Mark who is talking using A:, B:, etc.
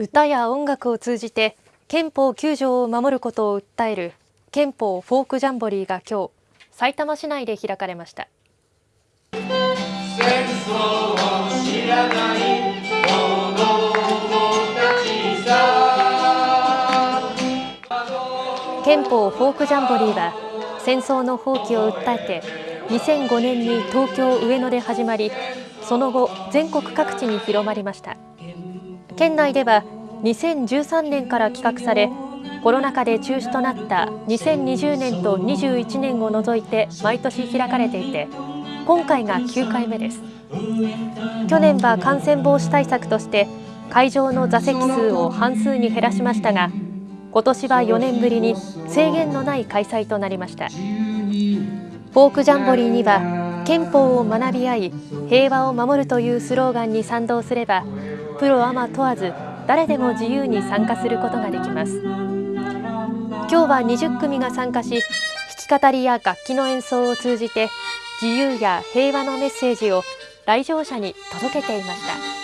A: 歌や音楽を通じて憲法9条を守ることを訴える憲法フォークジャンボリーが今日埼玉市内で開かれました。
B: 戦争を知らない
A: 憲法フォークジャンボリーは戦争の放棄を訴えて2005年に東京上野で始まりその後全国各地に広まりました。県内では2013年から企画されコロナ禍で中止となった2020年と21年を除いて毎年開かれていて今回が9回目です。去年は感染防止対策として会場の座席数を半数に減らしましたが今年は4年ぶりに制限のない開催となりました。フォークジャンボリーには憲法を学び合い平和を守るというスローガンに賛同すればプロアマ問わず誰でも自由に参加することができます今日は20組が参加し弾き語りや楽器の演奏を通じて自由や平和のメッセージを来場者に届けていました。